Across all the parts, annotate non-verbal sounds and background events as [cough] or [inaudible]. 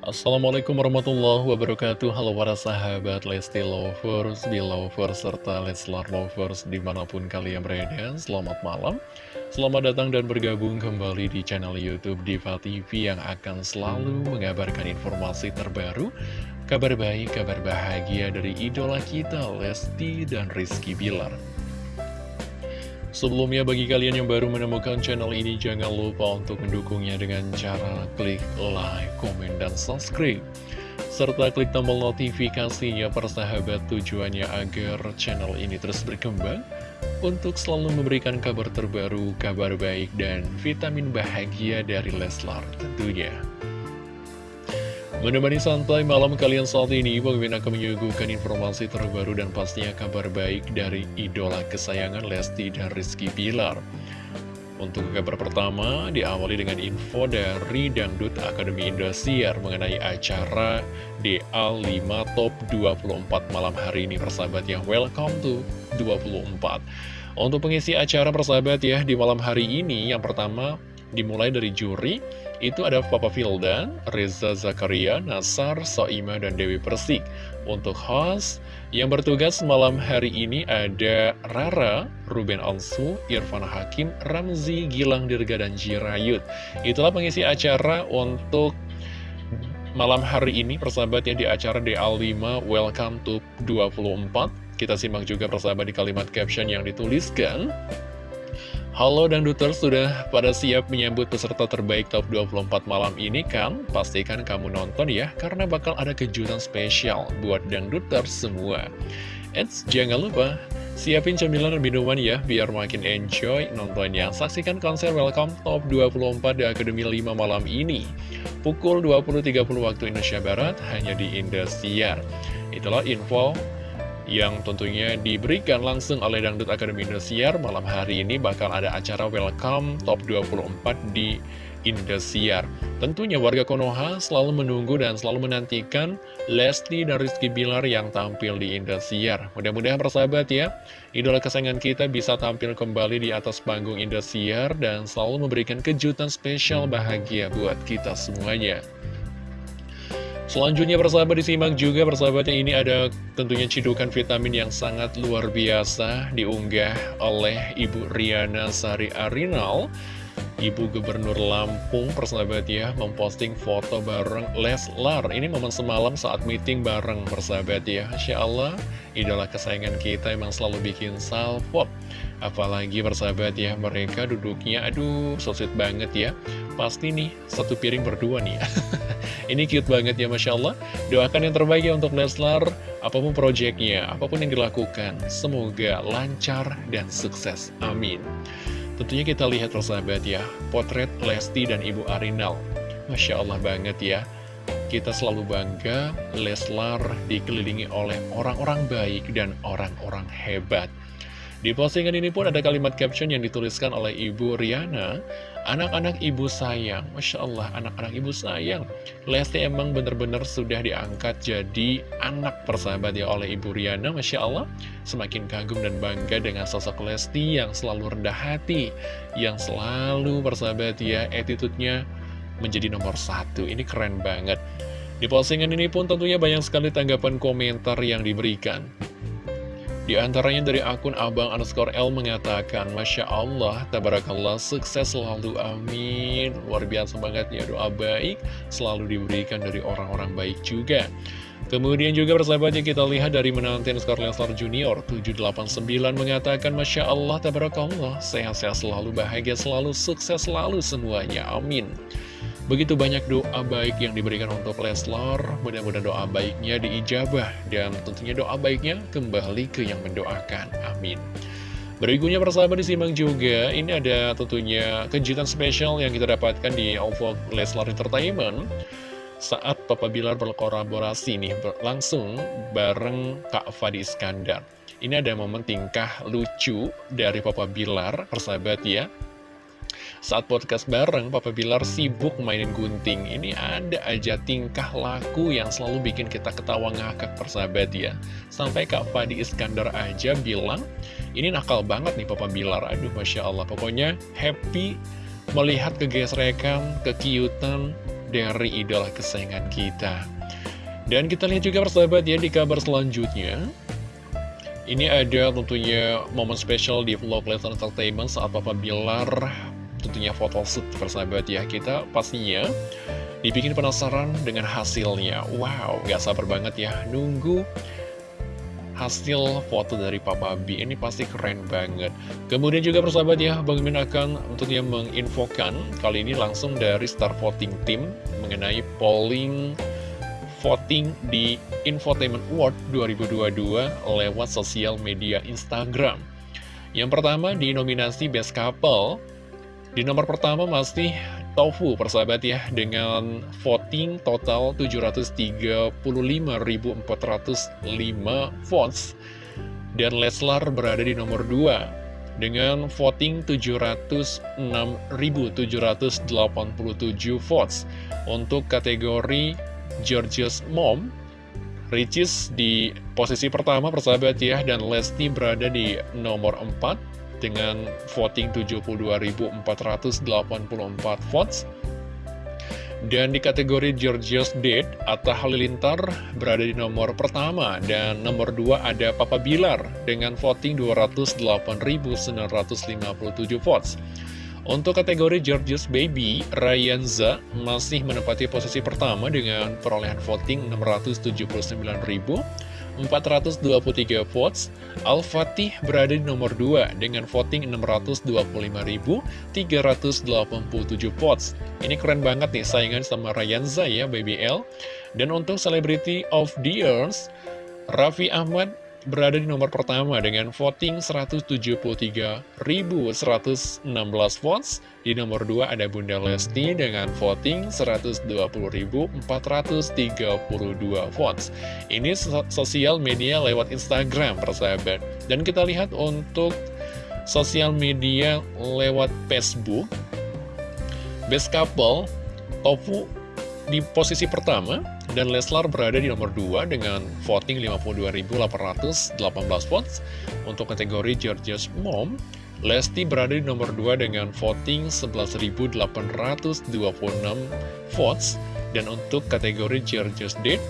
Assalamualaikum warahmatullahi wabarakatuh. Halo para sahabat Lesti Lovers, Belovers, serta Leslar Lovers di mana pun kalian berada Selamat malam. Selamat datang dan bergabung kembali di channel Youtube Diva TV Yang akan selalu mengabarkan informasi terbaru Kabar baik, kabar bahagia dari idola kita Lesti dan Rizky Bilar Sebelumnya bagi kalian yang baru menemukan channel ini jangan lupa untuk mendukungnya dengan cara klik like, komen, dan subscribe serta klik tombol notifikasinya persahabat tujuannya agar channel ini terus berkembang untuk selalu memberikan kabar terbaru, kabar baik, dan vitamin bahagia dari Leslar tentunya. Menemani santai malam kalian saat ini, Bang akan menyuguhkan informasi terbaru dan pastinya kabar baik dari idola kesayangan Lesti dan Rizky Bilar. Untuk kabar pertama, diawali dengan info dari Dangdut Akademi Indosiar mengenai acara DA5 Top 24 malam hari ini persahabat ya. Welcome to 24. Untuk pengisi acara persahabat ya, di malam hari ini yang pertama dimulai dari juri, itu ada Papa Vildan, Reza Zakaria, Nasar, Soima, dan Dewi Persik. Untuk host, yang bertugas malam hari ini ada Rara, Ruben Onsu, Irfan Hakim, Ramzi, Gilang Dirga, dan Jirayut. Itulah pengisi acara untuk malam hari ini, persahabat yang di acara DA5 Welcome to 24. Kita simak juga persahabat di kalimat caption yang dituliskan. Halo dan Duter sudah pada siap menyambut peserta terbaik top 24 malam ini kan? Pastikan kamu nonton ya, karena bakal ada kejutan spesial buat Dangduter semua. Eits, jangan lupa, siapin cemilan dan minuman ya, biar makin enjoy nontonnya. Saksikan konser Welcome Top 24 di Akademi 5 malam ini. Pukul 20.30 waktu Indonesia Barat, hanya di Indosiar. Itulah info yang tentunya diberikan langsung oleh Dangdut Akademi Indosiar malam hari ini bakal ada acara Welcome Top 24 di Indosiar. Tentunya warga Konoha selalu menunggu dan selalu menantikan Lesti dan Rizky Bilar yang tampil di Indosiar. Mudah-mudahan persahabat ya, idola kesayangan kita bisa tampil kembali di atas panggung Indosiar dan selalu memberikan kejutan spesial bahagia buat kita semuanya. Selanjutnya persahabat disimak juga persahabatnya ini ada tentunya cidukan vitamin yang sangat luar biasa diunggah oleh Ibu Riana Sari Arinal. Ibu Gubernur Lampung persahabat ya memposting foto bareng Leslar. Ini momen semalam saat meeting bareng persahabat ya. Masya Allah idola kesayangan kita emang selalu bikin salvo Apalagi persahabat ya mereka duduknya aduh so sweet banget ya. Pasti nih satu piring berdua nih [laughs] Ini cute banget ya Masya Allah. Doakan yang terbaik ya untuk Leslar Apa pun proyeknya, apa pun yang dilakukan Semoga lancar dan sukses. Amin. Tentunya kita lihat persahabat ya Potret Lesti dan Ibu Arinal. Masya Allah banget ya. Kita selalu bangga Leslar dikelilingi oleh orang-orang baik dan orang-orang hebat di postingan ini pun ada kalimat caption yang dituliskan oleh Ibu Riana. Anak-anak ibu sayang. Masya Allah, anak-anak ibu sayang. Lesti emang benar-benar sudah diangkat jadi anak persahabat ya oleh Ibu Riana Masya Allah. Semakin kagum dan bangga dengan sosok Lesti yang selalu rendah hati Yang selalu persahabat ya attitude-nya menjadi nomor satu. Ini keren banget. Di postingan ini pun tentunya banyak sekali tanggapan komentar yang diberikan di antaranya dari akun Abang underscore L mengatakan, Masya Allah, tabarakallah, sukses selalu, amin. Luar biasa banget ya, doa baik selalu diberikan dari orang-orang baik juga. Kemudian juga persahabatnya kita lihat dari menanti skor Leslar Junior 789 mengatakan Masya Allah, tabarakallah, sehat-sehat selalu, bahagia selalu, sukses selalu semuanya, amin. Begitu banyak doa baik yang diberikan untuk Leslar, mudah-mudahan doa baiknya diijabah, dan tentunya doa baiknya kembali ke yang mendoakan. Amin. Berikutnya persahabat disimak juga, ini ada tentunya kejutan spesial yang kita dapatkan di OVO Leslar Entertainment saat Papa Bilar berkolaborasi nih langsung bareng Kak Fadi Iskandar. Ini ada momen tingkah lucu dari Papa Bilar, persahabat ya. Saat podcast bareng, Papa Bilar sibuk mainin gunting. Ini ada aja tingkah laku yang selalu bikin kita ketawa ngakak persahabat ya. Sampai Kak Fadi Iskandar aja bilang, ini nakal banget nih Papa Bilar. Aduh, Masya Allah. Pokoknya happy melihat kegesrekan, kekiutan, dari idola kesayangan kita. Dan kita lihat juga persahabat ya di kabar selanjutnya. Ini ada tentunya momen spesial di vlog Lesnar Entertainment saat Papa Bilar tentunya photoshoot persahabat ya. Kita pastinya dibikin penasaran dengan hasilnya. Wow, gak sabar banget ya nunggu hasil foto dari Papa B ini pasti keren banget kemudian juga persahabat ya Bang Min akan tentunya menginfokan kali ini langsung dari Star Voting Team mengenai polling voting di Infotainment Award 2022 lewat sosial media Instagram yang pertama di nominasi Best Couple di nomor pertama masih Tofu persahabat ya dengan voting total 735.405 votes. Dan Leslar berada di nomor 2 dengan voting 706.787 votes. Untuk kategori George's Mom Ricis di posisi pertama persahabat ya dan Lesti berada di nomor 4 dengan voting 72.484 votes. Dan di kategori Georgios Dead, Atta Halilintar berada di nomor pertama dan nomor dua ada Papa Bilar dengan voting 208.957 votes. Untuk kategori Georgios Baby, Ryanza masih menempati posisi pertama dengan perolehan voting 679.000 423 votes, Al-Fatih berada di nomor 2 dengan voting 625.387 votes. Ini keren banget nih saingan sama Ryanza ya, BBL. Dan untuk Celebrity of the Years, Raffi Ahmad berada di nomor pertama dengan voting 173.116 votes. Di nomor 2 ada Bunda Lesti dengan voting 120.432 votes. Ini sosial media lewat Instagram, persahabat. Dan kita lihat untuk sosial media lewat Facebook, Best Couple, Tofu di posisi pertama dan Leslar berada di nomor 2 dengan voting 52.818 votes. Untuk kategori Georgia's Mom, Lesti berada di nomor 2 dengan voting 11.826 votes. Dan untuk kategori Georgia's Date,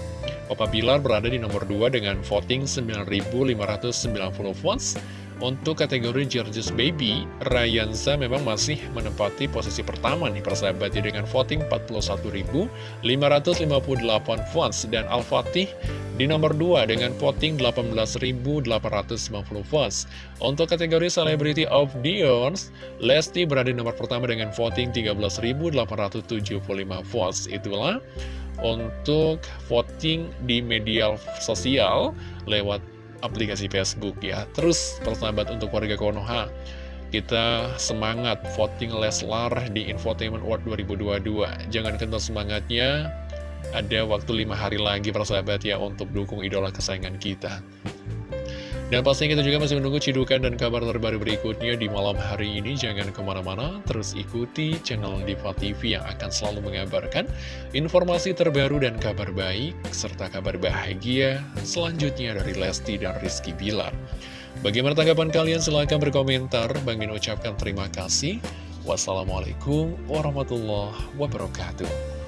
Papa Bilar berada di nomor 2 dengan voting 9.590 votes. Untuk kategori George's Baby, Ryanza memang masih menempati posisi pertama nih persahabat ya dengan voting 41.558 votes dan Al-Fatih di nomor 2 dengan voting 18.850 votes. Untuk kategori Celebrity of the Years, Lesti berada di nomor pertama dengan voting 13.875 votes. Itulah untuk voting di media sosial lewat aplikasi Facebook ya. Terus persahabat untuk warga Konoha, kita semangat voting Leslar di Infotainment Award 2022. Jangan kental semangatnya, ada waktu lima hari lagi persahabat ya untuk dukung idola kesayangan kita. Dan pastinya kita juga masih menunggu cidukan dan kabar terbaru berikutnya di malam hari ini. Jangan ke mana-mana, terus ikuti channel Diva TV yang akan selalu mengabarkan informasi terbaru dan kabar baik, serta kabar bahagia selanjutnya dari Lesti dan Rizky Bilar. Bagaimana tanggapan kalian? Silahkan berkomentar. Bang Min ucapkan terima kasih. Wassalamualaikum warahmatullahi wabarakatuh.